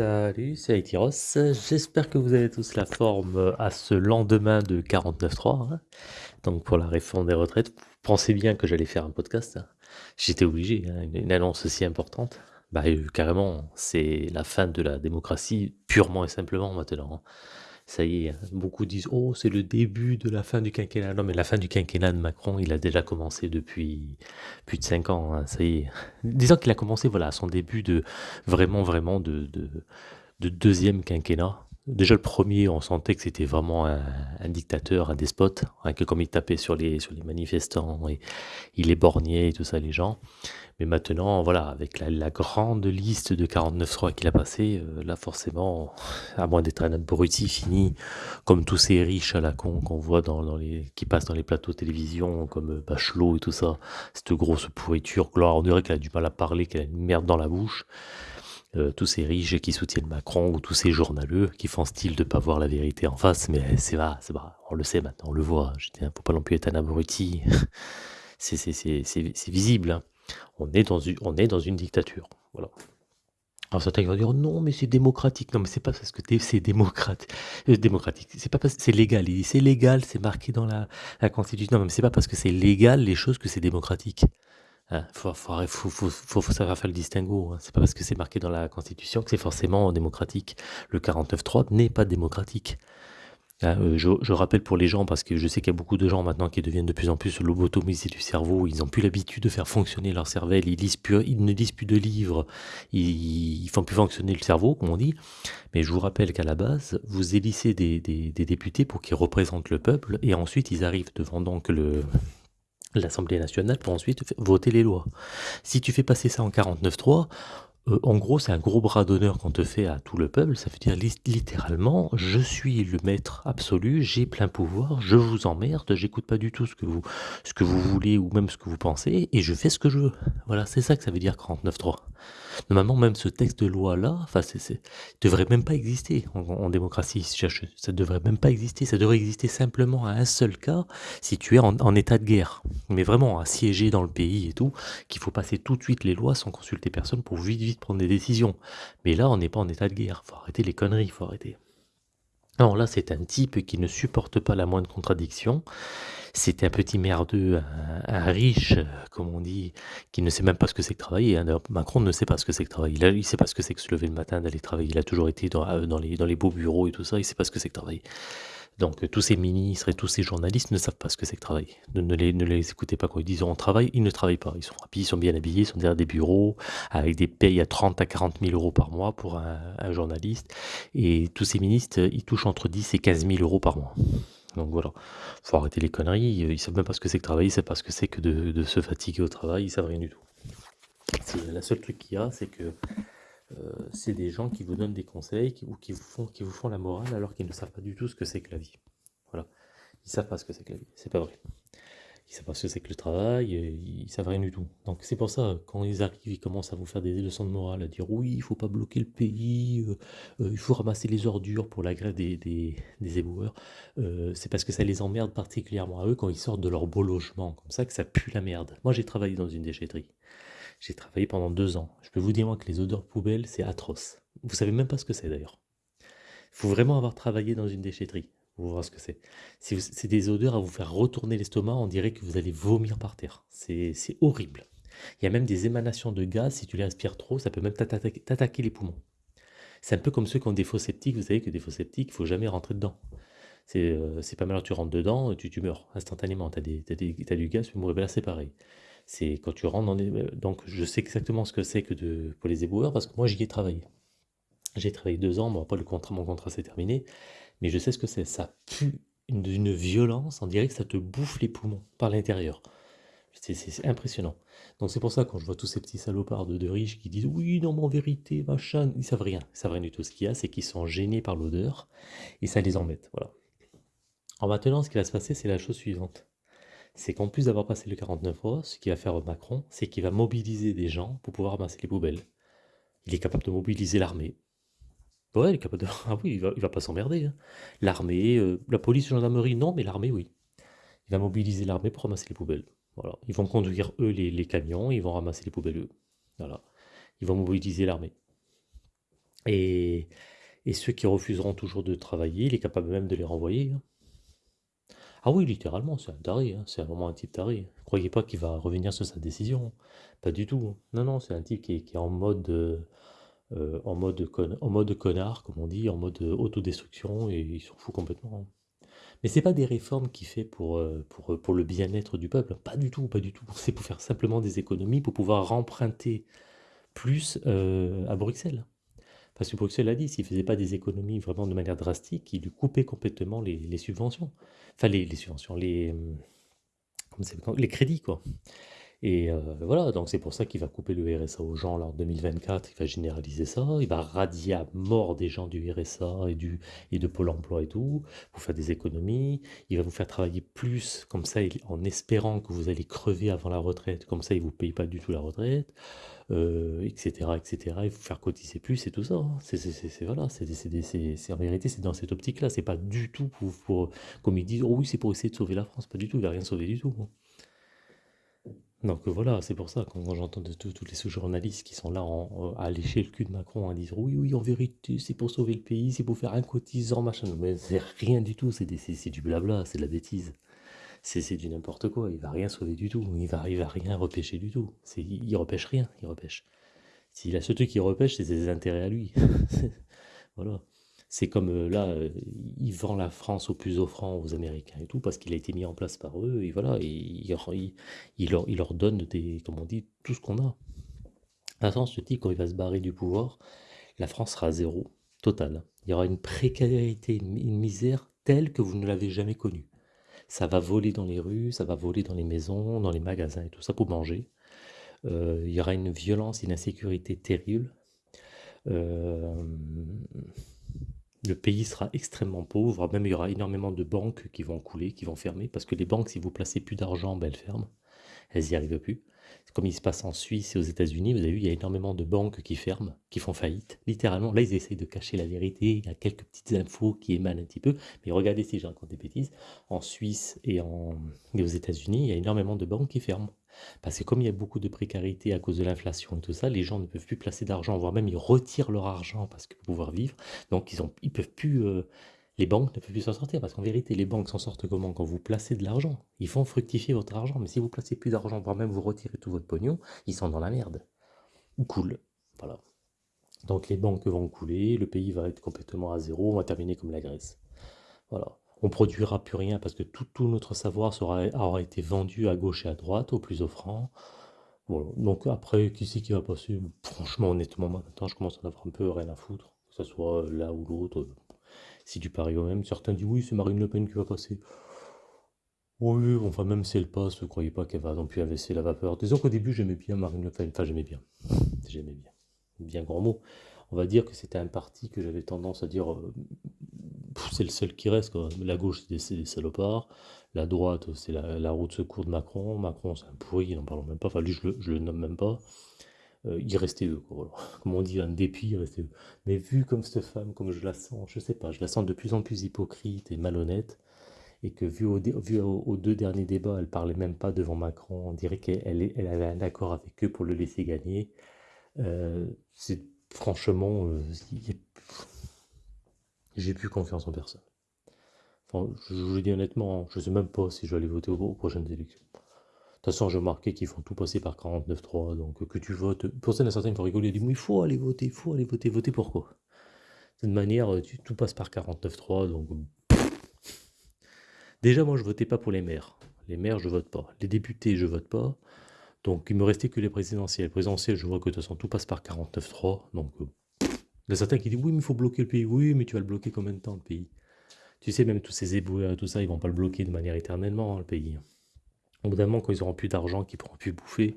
Salut, c'est Aitiros. J'espère que vous avez tous la forme euh, à ce lendemain de 49.3, hein. donc pour la réforme des retraites. Vous pensez bien que j'allais faire un podcast. hein. J'étais obligé, hein, une, annonce aussi importante. Bah, euh, carrément, c'est la fin de la démocratie, purement et simplement maintenant. Ça y est, hein. beaucoup disent Oh, c'est le début de la fin du quinquennat. Non, mais la fin du quinquennat de Macron, il a déjà commencé depuis plus de 5 ans. hein. Ça y est. Disons qu'il a commencé voilà, à son début de vraiment, vraiment de, de deuxième quinquennat. Déjà le premier, on sentait que c'était vraiment un, un dictateur, un despote, hein, que comme il tapait sur les, sur les manifestants et il les borgnait et tout ça, les gens. Mais maintenant, voilà, avec la, la grande liste de 49.3 qu'il a passé, euh, là forcément, à moins d'être un abruti fini, comme tous ces riches à la con qu'on voit dans, dans les, qui passent dans les plateaux de télévision, comme euh, Bachelot et tout ça, cette grosse pourriture, gloire, on dirait qu'elle a du mal à parler, qu'elle a une merde dans la bouche. Euh, tous ces riches qui soutiennent Macron ou tous ces journaleux qui font style de pas voir la vérité en face, mais c'est pas, c'est pas, on le sait maintenant, on le voit. Je dis, hein, faut pas non plus être un abruti. c'est, visible. hein. On est dans une, dictature. Voilà. Alors certains vont dire non mais c'est démocratique. Non mais c'est pas parce que c'est démocrate, euh, démocratique. C'est pas parce que c'est légal. C'est légal, c'est marqué dans la, la constitution. Non mais c'est pas parce que c'est légal les choses que c'est démocratique. Hein, faut, faut, savoir faire le distinguo. hein. C'est pas parce que c'est marqué dans la Constitution que c'est forcément démocratique. Le 49.3 n'est pas démocratique. Hein, euh, je, rappelle pour les gens, parce que je sais qu'il y a beaucoup de gens maintenant qui deviennent de plus en plus lobotomisés du cerveau, ils n'ont plus l'habitude de faire fonctionner leur cervelle, ils, lisent plus, ils ne lisent plus de livres, ils, ils font plus fonctionner le cerveau, comme on dit. Mais je vous rappelle qu'à la base, vous élissez des, des- des députés pour qu'ils représentent le peuple, et ensuite ils arrivent devant donc le, l'Assemblée nationale pour ensuite voter les lois. Si tu fais passer ça en 49.3, euh, en gros, c'est un gros bras d'honneur qu'on te fait à tout le peuple. Ça veut dire lit- littéralement, je suis le maître absolu, j'ai plein pouvoir, je vous emmerde, j'écoute pas du tout ce que vous, ce que vous voulez ou même ce que vous pensez, et je fais ce que je veux. Voilà, c'est ça que ça veut dire 49.3. Normalement, même ce texte de loi-là, enfin, c'est, devrait même pas exister en, démocratie. Ça devrait même pas exister. Ça devrait exister simplement à un seul cas, si tu es en, en état de guerre. Mais vraiment, assiégé dans le pays et tout, qu'il faut passer tout de suite les lois sans consulter personne pour vite, vite prendre des décisions. Mais là, on n'est pas en état de guerre. Faut arrêter les conneries, faut arrêter. Non, là, c'est un type qui ne supporte pas la moindre contradiction. C'est un petit merdeux, un, riche, euh, comme on dit, qui ne sait même pas ce que c'est que travailler. hein. Macron ne sait pas ce que c'est que travailler. Il ne sait pas ce que c'est que se lever le matin, d'aller travailler. Il a toujours été dans, euh, les, dans les beaux bureaux et tout ça. Il ne sait pas ce que c'est que travailler. Donc, euh, tous ces ministres et tous ces journalistes ne savent pas ce que c'est que travailler. Ne, ne les, ne écoutez pas quand ils disent on travaille. Ils ne travaillent pas. Ils sont rapides, ils sont bien habillés, ils sont derrière des bureaux, avec des payes à 30 à 40 000 euros par mois pour un, journaliste. Et tous ces ministres, euh, ils touchent entre 10 et 15 000 euros par mois. Donc voilà, faut arrêter les conneries. euh, Ils savent même pas ce que c'est que travailler, ils savent pas ce que c'est que de, se fatiguer au travail, ils savent rien du tout. La seule truc qu'il y a, c'est que euh, c'est des gens qui vous donnent des conseils ou qui vous font, qui vous font la morale alors qu'ils ne savent pas du tout ce que c'est que la vie. Voilà, ils savent pas ce que c'est que la vie. C'est pas vrai. Ils savent pas ce que c'est que le travail, euh, ils savent rien du tout. Donc c'est pour ça, quand ils arrivent, ils commencent à vous faire des leçons de morale, à dire oui, il faut pas bloquer le pays, euh, euh, il faut ramasser les ordures pour la grève des, des, des éboueurs. Euh, c'est parce que ça les emmerde particulièrement à eux quand ils sortent de leur beau logement, comme ça que ça pue la merde. Moi j'ai travaillé dans une déchetterie. J'ai travaillé pendant deux ans. Je peux vous dire que les odeurs poubelles, c'est atroce. Vous savez même pas ce que c'est d'ailleurs. Il faut vraiment avoir travaillé dans une déchetterie pour voir ce que c'est. C'est des odeurs à vous faire retourner l'estomac, on dirait que vous allez vomir par terre. C'est horrible. Il y a même des émanations de gaz, si tu les respires trop, ça peut même t'attaquer les poumons. C'est un peu comme ceux qui ont des faux septiques, vous savez que des faux septiques, il faut jamais rentrer dedans. C'est euh, c'est pas mal, tu rentres dedans, tu, tu meurs instantanément, tu as, du gaz, tu mourir. Ben là, c'est pareil. C'est quand tu rentres dans des... Donc je sais exactement ce que c'est que de... pour les éboueurs, parce que moi j'y ai travaillé. J'ai travaillé deux ans, bon après le contrat, mon contrat s'est terminé, mais je sais ce que c'est. Ça pue une- d'une violence, on dirait que ça te bouffe les poumons par l'intérieur. C'est impressionnant. Donc c'est pour ça quand je vois tous ces petits salopards de, riches qui disent oui, non, mais en vérité, machin, ils savent rien. Ils savent rien du tout. Ce qu'il y a, c'est qu'ils sont gênés par l'odeur et ça les embête. Voilà. Alors maintenant, ce qui va se passer, c'est la chose suivante. C'est qu'en plus d'avoir passé le 49 euros, ce qu'il va faire Macron, c'est qu'il va mobiliser des gens pour pouvoir ramasser les poubelles. Il est capable de mobiliser l'armée. Ouais, il est capable de... Ah oui, il va, va pas s'emmerder. hein. L'armée, euh, la police, la gendarmerie, non, mais l'armée, oui. Il va mobiliser l'armée pour ramasser les poubelles. Voilà. Ils vont conduire, eux, les, camions, ils vont ramasser les poubelles, eux. Ils vont mobiliser l'armée. Et, et ceux qui refuseront toujours de travailler, il est capable même de les renvoyer. hein. Ah oui, littéralement, c'est un taré, hein, c'est vraiment un type taré. Ne croyez pas qu'il va revenir sur sa décision. Pas du tout. Non, non, c'est un type qui est, euh, euh, en mode connard, comme on dit, en mode euh, autodestruction, et il s'en fout complètement. Mais c'est pas des réformes qu'il fait pour, le bien-être du peuple. Pas du tout, pas du tout. C'est pour faire simplement des économies, pour pouvoir emprunter plus à Bruxelles. Parce que Bruxelles a dit, s'il ne faisait pas des économies vraiment de manière drastique, il lui coupait complètement les, subventions. Enfin, les, subventions, les, s'appelle, les crédits, quoi. Et euh, voilà, donc c'est pour ça qu'il va couper le RSA aux gens en 2024, il va généraliser ça, il va radier à mort des gens du RSA et, du, et de Pôle emploi et tout, pour faire des économies, il va vous faire travailler plus, comme ça, il- en espérant que vous allez crever avant la retraite, comme ça il ne vous paye pas du tout la retraite, etc., etc., et vous faire cotiser plus et tout ça. hein. C'est, voilà, en vérité, c'est dans cette optique-là, c'est pas du tout pour, pour- comme ils disent, oh oui, c'est pour essayer de sauver la France, pas du tout, il va rien sauver du tout. hein. Donc euh, voilà, c'est pour ça, quand, quand j'entends de tous les sous-journalistes qui sont là en- à lécher le cul de Macron, à dire oui, oui, en vérité, c'est pour sauver le pays, c'est pour faire un cotisant, machin. Mais c'est rien du tout, c'est du blabla, c'est de la bêtise. C'est du n'importe quoi, il va rien sauver du tout, il va, il va rien repêcher du tout. Il, repêche rien, il repêche. Si la seule truc qu'il repêche, c'est ses intérêts à lui. Voilà. C'est comme euh, là, euh, il vend la France au plus offrant aux Américains et tout, parce qu'il a été mis en place par eux, et voilà, et il, leur, leur donne des, comme on dit, tout ce qu'on a. À sens, type, quand il va se barrer du pouvoir, la France sera zéro, total. Il y aura une précarité, une une misère telle que vous ne l'avez jamais connue. Ça va voler dans les rues, ça va voler dans les maisons, dans les magasins et tout ça pour manger. Euh, il y aura une violence, une insécurité terrible. Euh, le pays sera extrêmement pauvre, même il y aura énormément de banques qui vont couler, qui vont fermer, parce que les banques, si vous placez plus d'argent, ben, elles ferment, elles n'y arrivent plus. Comme il se passe en Suisse et aux États-Unis, vous avez vu, il y a énormément de banques qui ferment, qui font faillite, littéralement. Là, ils essayent de cacher la vérité, il y a quelques petites infos qui émanent un petit peu, mais regardez si j'ai encore des bêtises, en Suisse et, en... aux États-Unis, il y a énormément de banques qui ferment. Parce que comme il y a beaucoup de précarité à cause de l'inflation et tout ça, les gens ne peuvent plus placer d'argent, voire même ils retirent leur argent parce que pour pouvoir vivre. Donc ils ont, ils peuvent plus, euh, les banques ne peuvent plus s'en sortir parce qu'en vérité, les banques s'en sortent comment? Quand vous placez de l'argent, ils font fructifier votre argent. Mais si vous placez plus d'argent, voire même vous retirez tout votre pognon, ils sont dans la merde. Ou cool. Voilà. Donc les banques vont couler, le pays va être complètement à zéro, on va terminer comme la Grèce. Voilà. On produira plus rien parce que tout, tout notre savoir sera, aura été vendu à gauche et à droite, au plus offrant. Voilà. Donc après, qui c'est qui va passer? Franchement, honnêtement, maintenant, je commence à en avoir un peu rien à foutre. Que ce soit là ou l'autre. Si du pareil au même, certains disent oui, c'est Marine Le Pen qui va passer. Oui, enfin, même si elle passe, ne croyez pas qu'elle va non plus inverser la vapeur. Disons qu'au début, j'aimais bien Marine Le Pen. Enfin, j'aimais bien. J'aimais bien. Bien grand mot. On va dire que c'était un parti que j'avais tendance à dire euh, c'est le seul qui reste. La gauche, c'est des, salopards. La droite, c'est la, roue de secours de Macron. Macron, c'est un pourri, n'en parlons même pas. Enfin, lui, je le nomme même pas. Euh, il restait eux. Comme on dit, un dépit, il restait eux. Mais vu comme cette femme, comme je la sens, je sais pas, je la sens de plus en plus hypocrite et malhonnête, et que vu, aux deux derniers débats, elle parlait même pas devant Macron, on dirait qu'elle avait un accord avec eux pour le laisser gagner. Euh, franchement, euh, j'ai plus confiance en personne. Enfin, je, vous le dis honnêtement, je sais même pas si je vais aller voter aux prochaines élections. De toute façon, j'ai remarqué qu'ils font tout passer par 49.3, donc euh, que tu votes. Pour ça, il y a certains qui vont rigoler, ils disent, mais il faut aller voter, il faut aller voter, voter pourquoi? De toute manière, euh, tout passe par 49.3, donc déjà, moi, je votais pas pour les maires. Les maires, je vote pas. Les députés, je vote pas. Donc, il me restait que les présidentielles. Les présidentielles, je vois que de toute façon, tout passe par 49.3, donc euh, il y a certains qui disent, oui, mais il faut bloquer le pays. Oui, mais tu vas le bloquer combien de temps, le pays? Tu sais, même tous ces éboueurs et tout ça, ils vont pas le bloquer de manière éternellement, hein, le pays. Au bout d'un moment, quand ils auront plus d'argent, qu'ils pourront plus bouffer,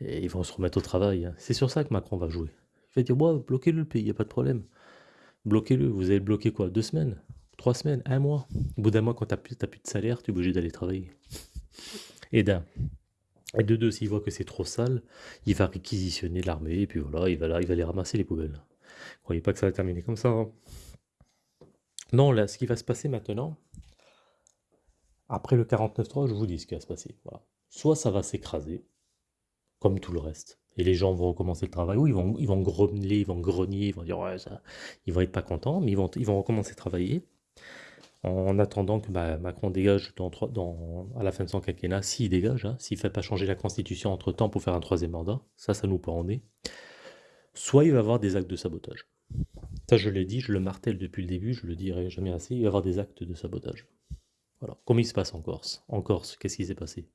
ils vont se remettre au travail. hein. C'est sur ça que Macron va jouer. Il va dire, bloquez-le le pays, il n'y a pas de problème. Bloquez-le. Vous allez le bloquer quoi? Deux semaines? Trois semaines? Un mois? Au bout d'un mois, quand tu n'as plus, de salaire, tu es obligé d'aller travailler. Et d'un. Et de deux, s'il voit que c'est trop sale, il va réquisitionner l'armée, et puis voilà, il va, là, aller ramasser les poubelles. Croyez pas que ça va terminer comme ça. hein. Non, là, ce qui va se passer maintenant, après le 49.3, je vous dis ce qui va se passer. Soit ça va s'écraser, comme tout le reste. Et les gens vont recommencer le travail. Oui, ils vont, ils vont grommeler, ils vont grogner, ils vont dire ouais, ça, ils vont être pas contents, mais ils vont, recommencer à travailler en attendant que bah, Macron dégage à la fin de son quinquennat, s'il dégage, hein, s'il ne fait pas changer la constitution entre-temps pour faire un troisième mandat, ça, ça nous pend en soit il va y avoir des actes de sabotage. Ça, je l'ai dit, je le martèle depuis le début, je le dirai jamais assez, il va y avoir des actes de sabotage. Voilà. Comme il se passe en Corse? En Corse, qu'est-ce qui s'est passé?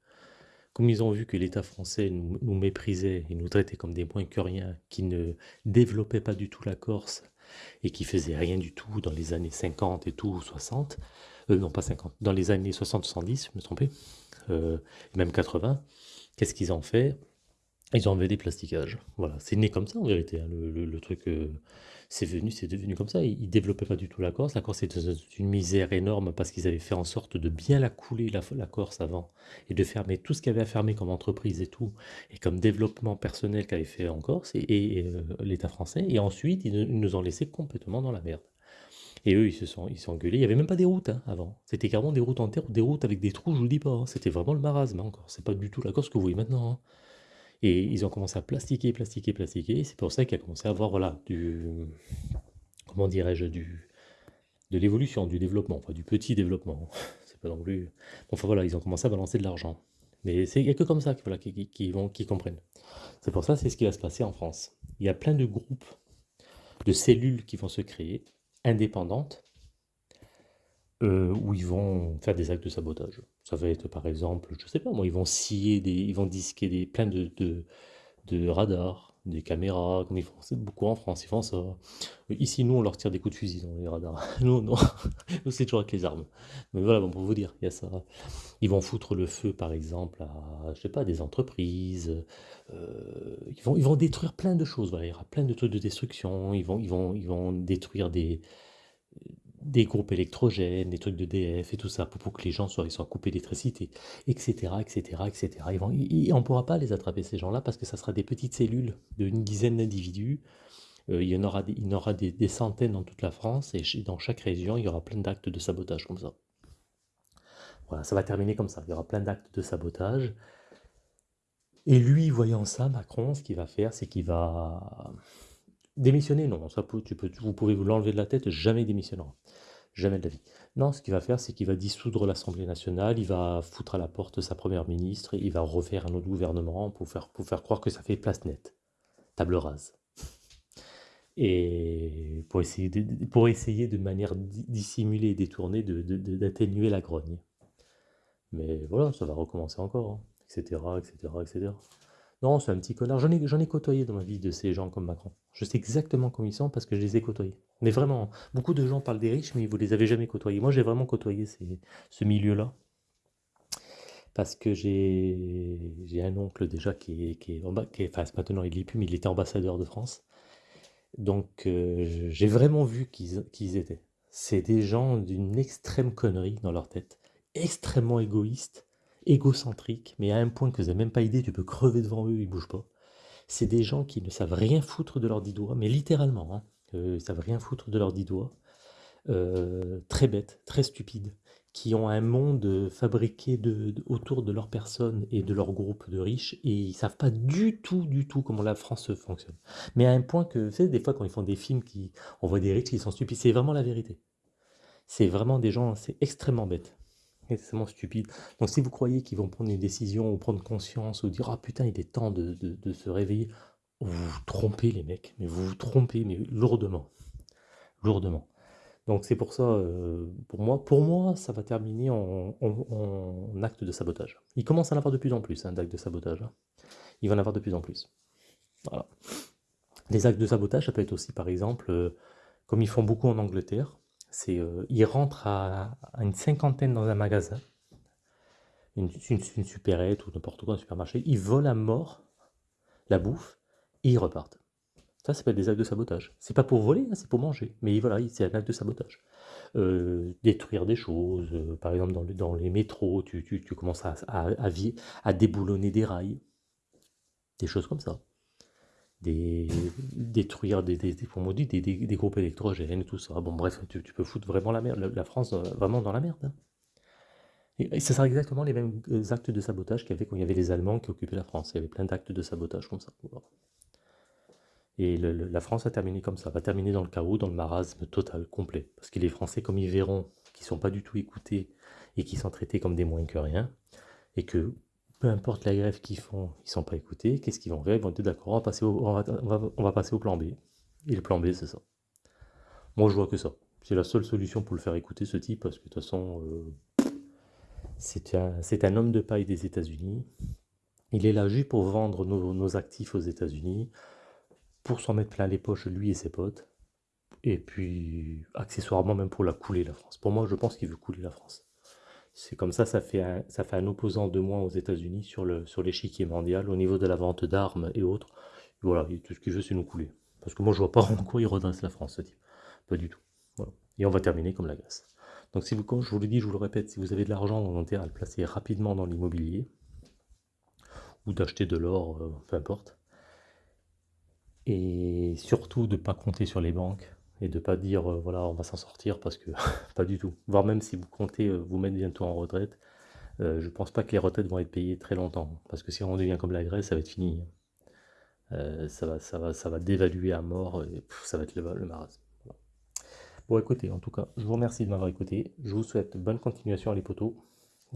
Comme ils ont vu que l'État français nous, méprisait et nous traitait comme des moins que rien, qui ne développait pas du tout la Corse et qui faisait rien du tout dans les années 50 et tout, 60, euh, non pas 50, dans les années 60-70, je me trompais, euh, même 80, qu'est-ce qu'ils ont fait? Ils ont enlevé des plastiquages. Voilà, c'est né comme ça en vérité, hein, le, truc... Euh, c'est venu, c'est devenu comme ça. Ils, ne développaient pas du tout la Corse. La Corse était une misère énorme parce qu'ils avaient fait en sorte de bien la couler, la, Corse avant, et de fermer tout ce qu'il y avait à fermer comme entreprise et tout, et comme développement personnel qu'avait fait en Corse et, euh, l'État français. Et ensuite, ils, nous ont laissé complètement dans la merde. Et eux, ils se sont, ils sont engueulés. Il n'y avait même pas des routes hein, avant. C'était carrément des routes en terre, des routes avec des trous, je vous dis pas. Hein. C'était vraiment le marasme hein, encore. C'est pas du tout la Corse que vous voyez maintenant. Et ils ont commencé à plastiquer, plastiquer, plastiquer. C'est pour ça qu'il a commencé à avoir, voilà, du. Comment dirais-je, du. de l'évolution, du développement, du petit développement. C'est pas non plus. Enfin voilà, ils ont commencé à balancer de l'argent. Mais a que comme ça voilà, qui, qui, vont, qui comprennent. C'est pour ça, c'est ce qui va se passer en France. Il y a plein de groupes, de cellules qui vont se créer, indépendantes, euh, où ils vont faire des actes de sabotage. Ça va être par exemple, je sais pas moi, ils vont scier ils vont disquer des, plein de, radars, des caméras, comme ils font beaucoup en France, ils font ça. Ici, nous, on leur tire des coups de fusil dans les radars. Nous, non, nous, c'est toujours avec les armes. Mais voilà, bon, pour vous dire, il y a ça. Ils vont foutre le feu, par exemple, à, je sais pas, des entreprises. Euh, ils, vont, ils vont détruire plein de choses. Il y aura plein de trucs de destruction. Ils vont, ils vont, ils vont détruire des des groupes électrogènes, des trucs de DF et tout ça, pour, que les gens soient, coupés d'électricité, etc., etc., etc. On ne pourra pas les attraper, ces gens-là, parce que ça sera des petites cellules d'une dizaine d'individus. Euh, il y en aura, des, il y aura des, centaines dans toute la France, et dans chaque région, il y aura plein d'actes de sabotage comme ça. Voilà, ça va terminer comme ça. Il y aura plein d'actes de sabotage. Et lui, voyant ça, Macron, ce qu'il va faire, c'est qu'il va Démissionner, non, ça vous pouvez vous l'enlever de la tête, jamais démissionnera. Jamais de la vie. Non, ce qu'il va faire, c'est qu'il va dissoudre l'Assemblée nationale, il va foutre à la porte sa première ministre, il va refaire un autre gouvernement pour faire, croire que ça fait place nette. Table rase. Et pour essayer de, manière dissimulée et détournée d'atténuer la grogne. Mais voilà, ça va recommencer encore, etc., etc., etc. Non, c'est un petit connard. J'en ai, j'en ai côtoyé dans ma vie de ces gens comme Macron. Je sais exactement comment ils sont parce que je les ai côtoyés. Mais vraiment, beaucoup de gens parlent des riches, mais vous les avez jamais côtoyés. Moi, j'ai vraiment côtoyé ce milieu-là. Parce que j'ai, un oncle déjà qui est, qui qui enfin, maintenant il est plus, mais il était ambassadeur de France. Donc, euh, j'ai vraiment vu qui ils étaient. C'est des gens d'une extrême connerie dans leur tête, extrêmement égoïstes, égocentriques, mais à un point que vous n'avez même pas idée, tu peux crever devant eux, ils bougent pas. C'est des gens qui ne savent rien foutre de leurs dix doigts, mais littéralement, hein, euh, ils savent rien foutre de leurs dix doigts. Euh, très bêtes, très stupides, qui ont un monde fabriqué autour de leur personne et de leur groupe de riches, et ils savent pas du tout, du tout comment la France fonctionne. Mais à un point que, vous savez, des fois quand ils font des films, qui, on voit des riches qui sont stupides, c'est vraiment la vérité. C'est vraiment des gens, c'est extrêmement bête extrêmement stupide. Donc si vous croyez qu'ils vont prendre une décision ou prendre conscience ou dire ah putain il est temps de, se réveiller, vous vous trompez les mecs, mais vous vous trompez mais lourdement, lourdement. Donc c'est pour ça, euh, pour moi, pour moi, ça va terminer en, acte de sabotage. Il commence à en avoir de plus en plus, hein, acte de sabotage. Hein. Il va en avoir de plus en plus. Voilà. Les actes de sabotage, ça peut être aussi, par exemple, euh, comme ils font beaucoup en Angleterre, euh, il rentre à, une cinquantaine dans un magasin, une, supérette ou n'importe quoi, un supermarché, ils volent à mort la bouffe et ils repartent. Ça, ça s'appelle des actes de sabotage. C'est pas pour voler, hein, c'est pour manger. Mais voilà, c'est un acte de sabotage. Euh, détruire des choses, euh, par exemple dans, les métros, tu, commences à, déboulonner des rails, des choses comme ça des, détruire des, des, des, des, groupes électrogènes, tout ça. Bon, bref, tu, peux foutre vraiment la merde, la France euh, vraiment dans la merde. Hein. Et, ce sera exactement les mêmes euh, actes de sabotage qu'il y avait quand il y avait les Allemands qui occupaient la France. Il y avait plein d'actes de sabotage comme ça. Et la France a terminé comme ça, va terminer dans le chaos, dans le marasme total, complet. Parce que les Français, comme ils verront ne sont pas du tout écoutés et qu'ils sont traités comme des moins que rien, et que peu importe la grève qu'ils font, ils ne sont pas écoutés, qu'est-ce qu'ils vont faire? Ils vont dire d'accord, on, va passer au, plan B. Et le plan B, c'est ça. Moi, je vois que ça. C'est la seule solution pour le faire écouter, ce type, parce que de toute façon, euh, c'est un, homme de paille des États-Unis. Il est là juste pour vendre nos, actifs aux États-Unis, pour s'en mettre plein les poches, lui et ses potes, et puis accessoirement même pour la couler, la France. Pour moi, je pense qu'il veut couler la France. C'est comme ça, ça fait, un, opposant de moins aux États-Unis sur l'échiquier mondial, au niveau de la vente d'armes et autres. Voilà, tout ce qu'il veut, c'est nous couler. Parce que moi, je vois pas en quoi il redresse la France, ce type. Pas du tout. Et on va terminer comme la glace. Donc, si vous, je vous le dis, je vous le répète, si vous avez de l'argent, on intérêt à le placer rapidement dans l'immobilier, ou d'acheter de l'or, euh, peu importe. Et surtout de ne pas compter sur les banques et de ne pas dire euh, voilà on va s'en sortir parce que pas du tout. Voire même si vous comptez euh, vous mettre bientôt en retraite, je ne pense pas que les retraites vont être payées très longtemps. Parce que si on devient comme la Grèce, ça va être fini. ça, va, ça, va, dévaluer à mort et ça va être le, le marasme. Bon, écoutez, en tout cas, je vous remercie de m'avoir écouté. Je vous souhaite bonne continuation à les potos.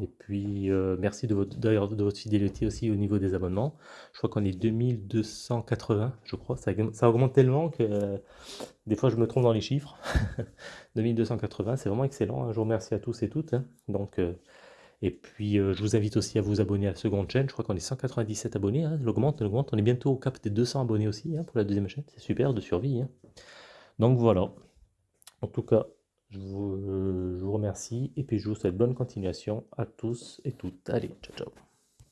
Et puis, euh, merci de votre, de votre fidélité aussi au niveau des abonnements. Je crois qu'on est 2280, je crois. Ça, augmente tellement que euh, des fois, je me trompe dans les chiffres. 2280, c'est vraiment excellent. Hein. Je vous remercie à tous et toutes. Hein. Donc, euh, et puis, je vous invite aussi à vous abonner à la seconde chaîne. Je crois qu'on est 197 abonnés. Hein. L'augmente, l'augmente. On est bientôt au cap des 200 abonnés aussi pour la deuxième chaîne. C'est super de survie. Donc, voilà. En tout cas, je vous, remercie et puis je vous souhaite bonne continuation à tous et toutes. Allez, ciao ciao